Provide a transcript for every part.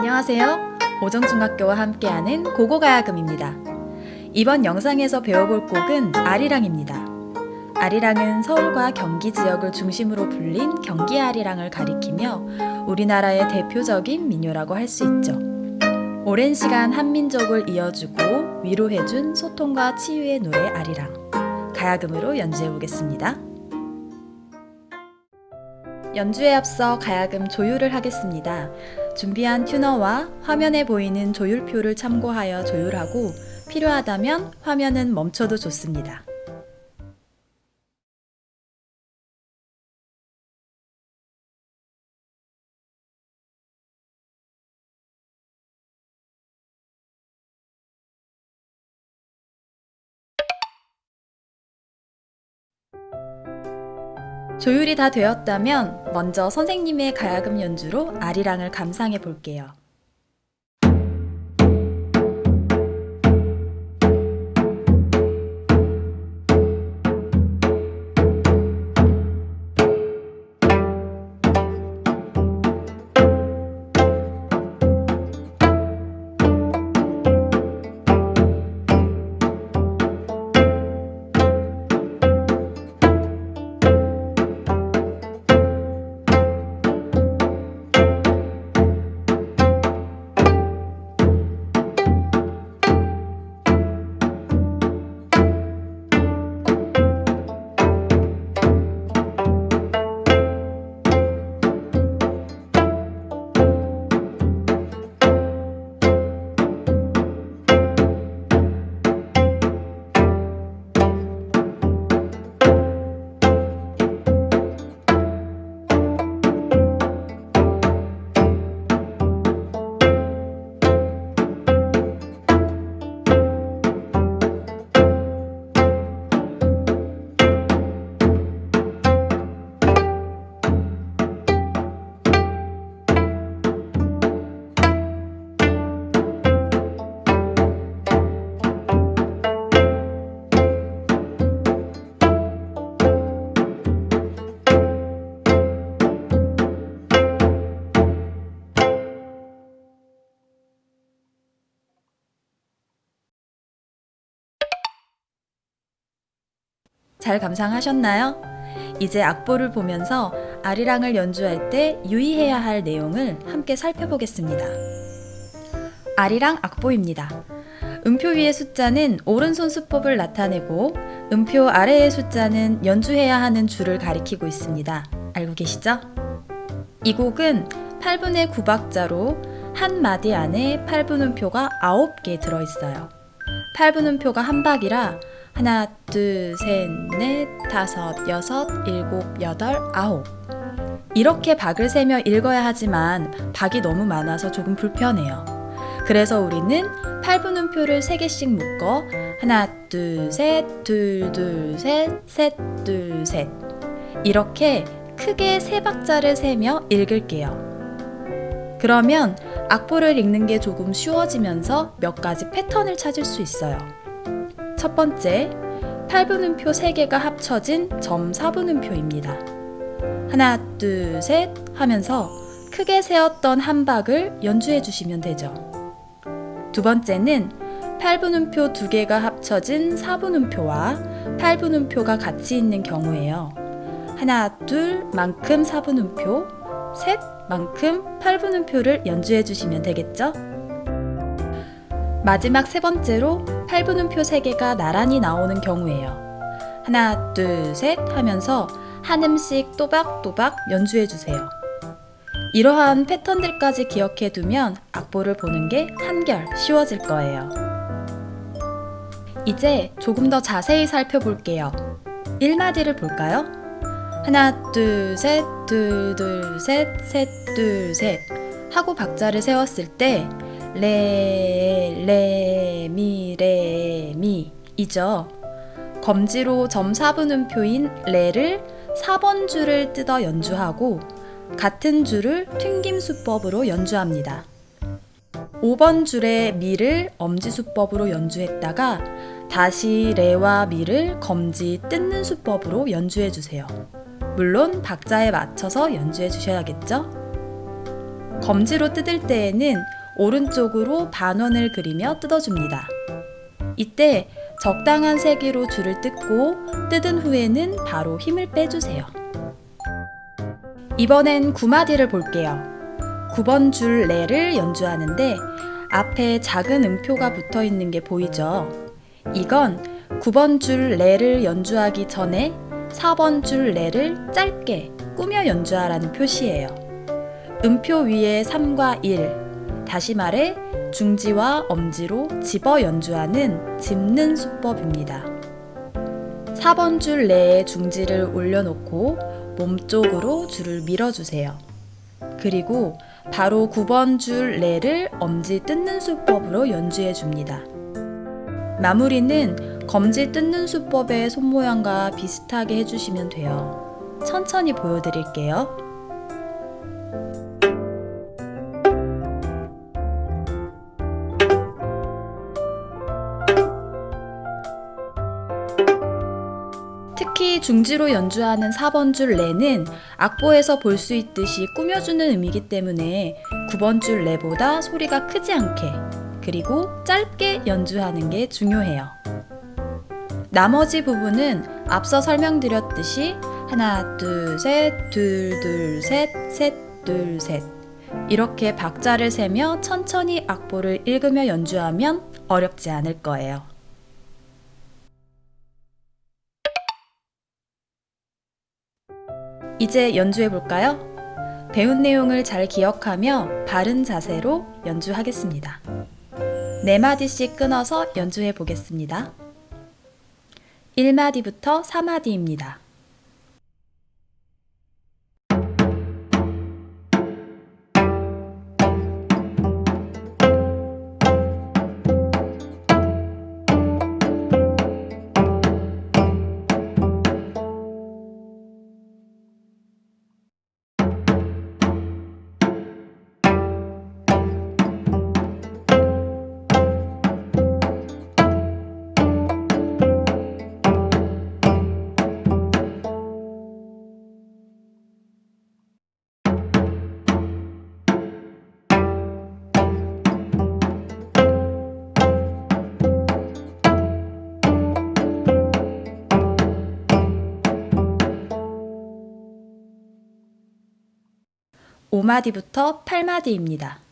안녕하세요. 오정중학교와 함께하는 고고가야금입니다. 이번 영상에서 배워볼 곡은 아리랑입니다. 아리랑은 서울과 경기 지역을 중심으로 불린 경기 아리랑을 가리키며 우리나라의 대표적인 민요라고 할 수 있죠. 오랜 시간 한민족을 이어주고 위로해준 소통과 치유의 노래 아리랑. 가야금으로 연주해 보겠습니다. 연주에 앞서 가야금 조율을 하겠습니다. 준비한 튜너와 화면에 보이는 조율표를 참고하여 조율하고 필요하다면 화면은 멈춰도 좋습니다. 조율이 다 되었다면 먼저 선생님의 가야금 연주로 아리랑을 감상해 볼게요. 잘 감상하셨나요? 이제 악보를 보면서 아리랑을 연주할 때 유의해야 할 내용을 함께 살펴보겠습니다. 아리랑 악보입니다. 음표 위의 숫자는 오른손 수법을 나타내고 음표 아래의 숫자는 연주해야 하는 줄을 가리키고 있습니다. 알고 계시죠? 이 곡은 8분의 9박자로 한 마디 안에 8분음표가 9개 들어있어요. 8분음표가 한 박이라 하나, 둘, 셋, 넷, 다섯, 여섯, 일곱, 여덟, 아홉 이렇게 박을 세며 읽어야 하지만 박이 너무 많아서 조금 불편해요. 그래서 우리는 8분음표를 3개씩 묶어 하나, 둘, 셋, 둘, 둘, 셋, 셋, 둘, 셋 이렇게 크게 세 박자를 세며 읽을게요. 그러면 악보를 읽는 게 조금 쉬워지면서 몇 가지 패턴을 찾을 수 있어요. 첫 번째, 8분음표 3개가 합쳐진 점 4분음표입니다. 하나, 둘, 셋 하면서 크게 세었던 한 박을 연주해 주시면 되죠. 두 번째는 8분음표 2개가 합쳐진 4분음표와 8분음표가 같이 있는 경우에요. 하나, 둘 만큼 4분음표, 셋 만큼 8분음표를 연주해 주시면 되겠죠? 마지막 세 번째로 8분음표 3개가 나란히 나오는 경우에요. 하나, 둘, 셋 하면서 한 음씩 또박또박 연주해 주세요. 이러한 패턴들까지 기억해 두면 악보를 보는 게 한결 쉬워질 거예요. 이제 조금 더 자세히 살펴볼게요. 1마디를 볼까요? 하나, 둘, 셋, 둘, 둘, 셋, 셋, 둘, 셋 하고 박자를 세웠을 때 레, 레, 미, 레, 미 이죠. 검지로 점 4분음표인 레를 4번 줄을 뜯어 연주하고 같은 줄을 튕김 수법으로 연주합니다. 5번 줄의 미를 엄지 수법으로 연주했다가 다시 레와 미를 검지 뜯는 수법으로 연주해 주세요. 물론 박자에 맞춰서 연주해 주셔야겠죠? 검지로 뜯을 때에는 오른쪽으로 반원을 그리며 뜯어줍니다. 이때 적당한 세기로 줄을 뜯고 뜯은 후에는 바로 힘을 빼주세요. 이번엔 9마디를 볼게요. 9번 줄 레를 연주하는데 앞에 작은 음표가 붙어 있는 게 보이죠? 이건 9번 줄 레를 연주하기 전에 4번 줄 레를 짧게 꾸며 연주하라는 표시예요. 음표 위에 3과 1, 다시 말해 중지와 엄지로 집어 연주하는 짚는 수법입니다. 4번 줄 내에 중지를 올려놓고 몸쪽으로 줄을 밀어주세요. 그리고 바로 9번 줄 레를 엄지 뜯는 수법으로 연주해 줍니다. 마무리는 검지 뜯는 수법의 손모양과 비슷하게 해주시면 돼요. 천천히 보여드릴게요. 중지로 연주하는 4번 줄 레는 악보에서 볼 수 있듯이 꾸며주는 의미이기 때문에 9번 줄 레보다 소리가 크지 않게 그리고 짧게 연주하는 게 중요해요. 나머지 부분은 앞서 설명드렸듯이 하나, 둘, 셋, 둘, 둘, 셋, 셋, 둘, 셋 이렇게 박자를 세며 천천히 악보를 읽으며 연주하면 어렵지 않을 거예요. 이제 연주해 볼까요? 배운 내용을 잘 기억하며 바른 자세로 연주하겠습니다. 네 마디씩 끊어서 연주해 보겠습니다. 1마디부터 4마디입니다. 오마디부터 8마디입니다.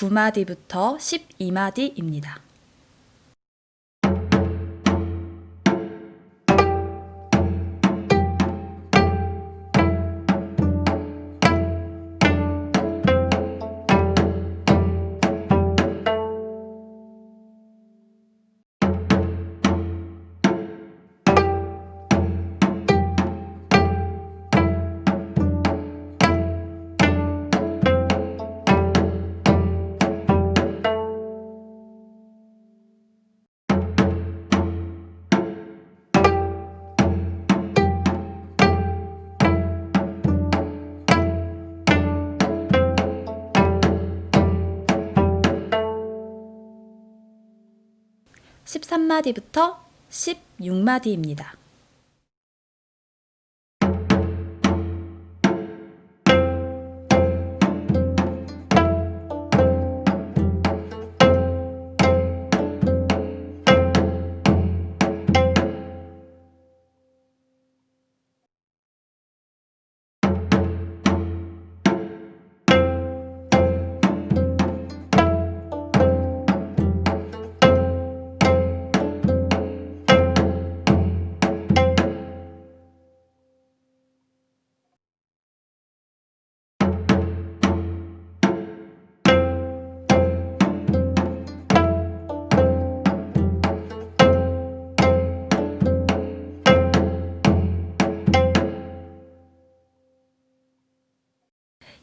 구마디부터 12마디입니다. 십삼 마디부터 16마디입니다.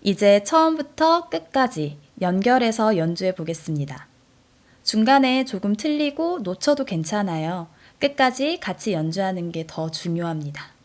이제 처음부터 끝까지 연결해서 연주해 보겠습니다. 중간에 조금 틀리고 놓쳐도 괜찮아요. 끝까지 같이 연주하는 게 더 중요합니다.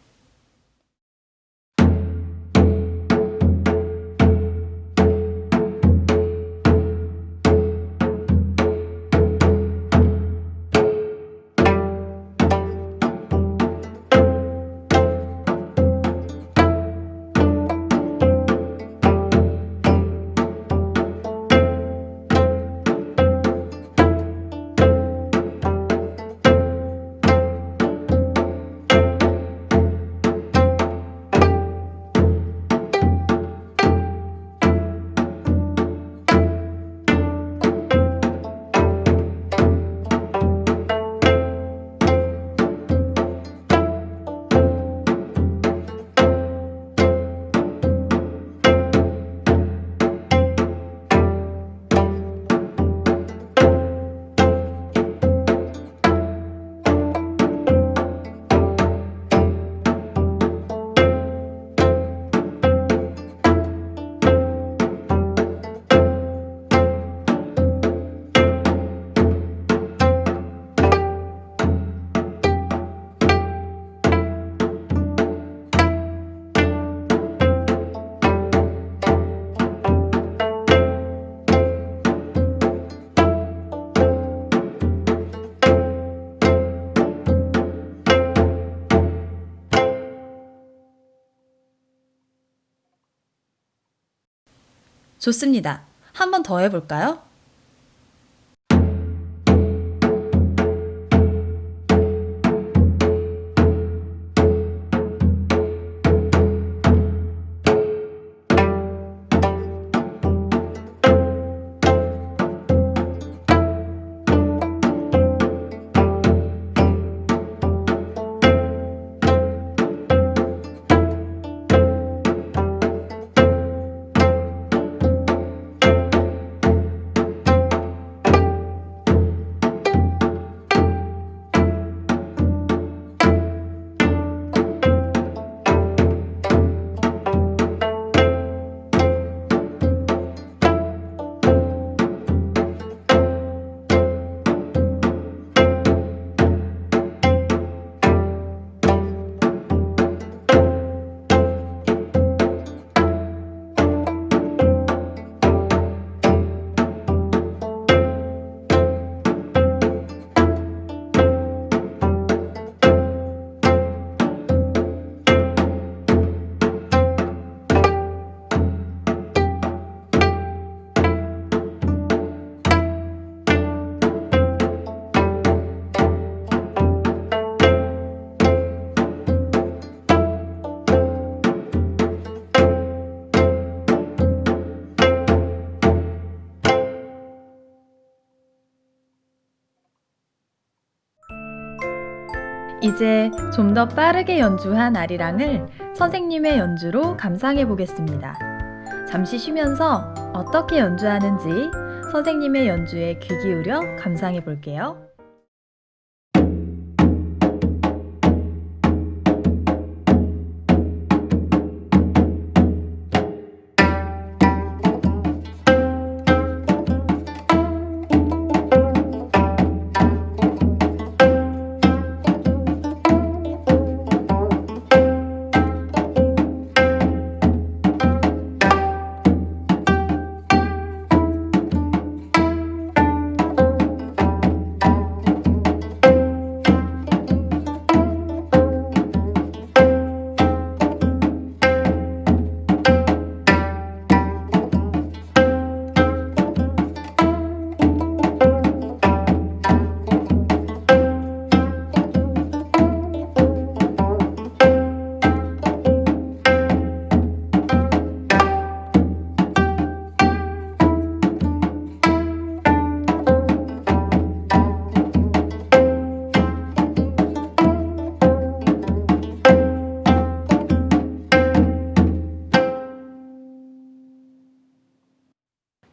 좋습니다. 한 번 더 해볼까요? 이제 좀 더 빠르게 연주한 아리랑을 선생님의 연주로 감상해 보겠습니다. 잠시 쉬면서 어떻게 연주하는지 선생님의 연주에 귀 기울여 감상해 볼게요.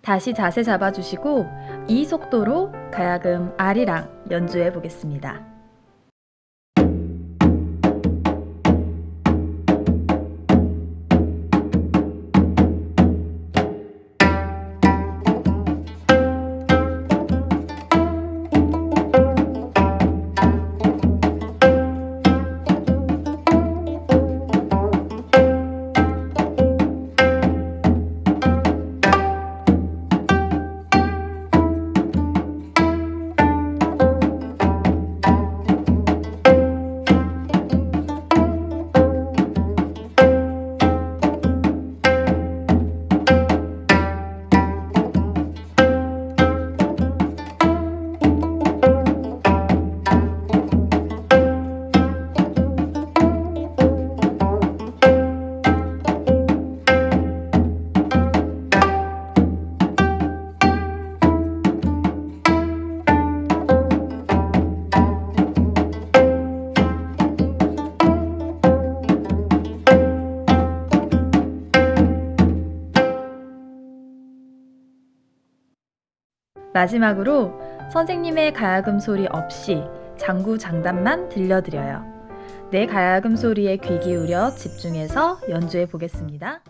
다시 자세 잡아주시고 이 속도로 가야금 아리랑 연주해 보겠습니다. 마지막으로 선생님의 가야금 소리 없이 장구 장단만 들려드려요. 내 가야금 소리에 귀 기울여 집중해서 연주해 보겠습니다.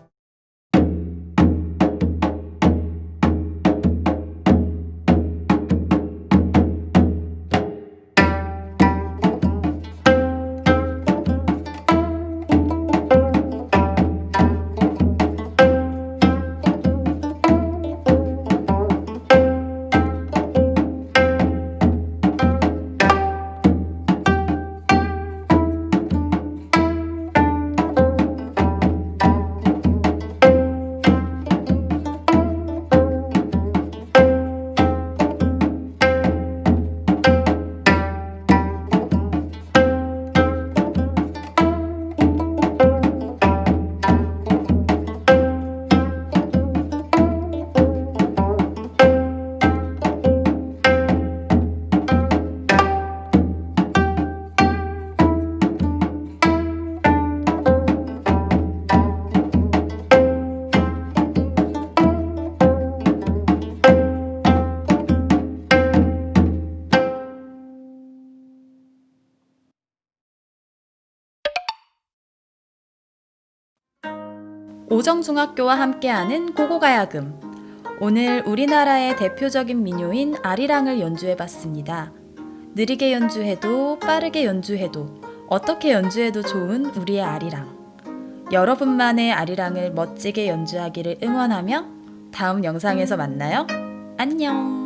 오정중학교와 함께하는 고고가야금. 오늘 우리나라의 대표적인 민요인 아리랑을 연주해봤습니다. 느리게 연주해도 빠르게 연주해도 어떻게 연주해도 좋은 우리의 아리랑. 여러분만의 아리랑을 멋지게 연주하기를 응원하며 다음 영상에서 만나요. 안녕!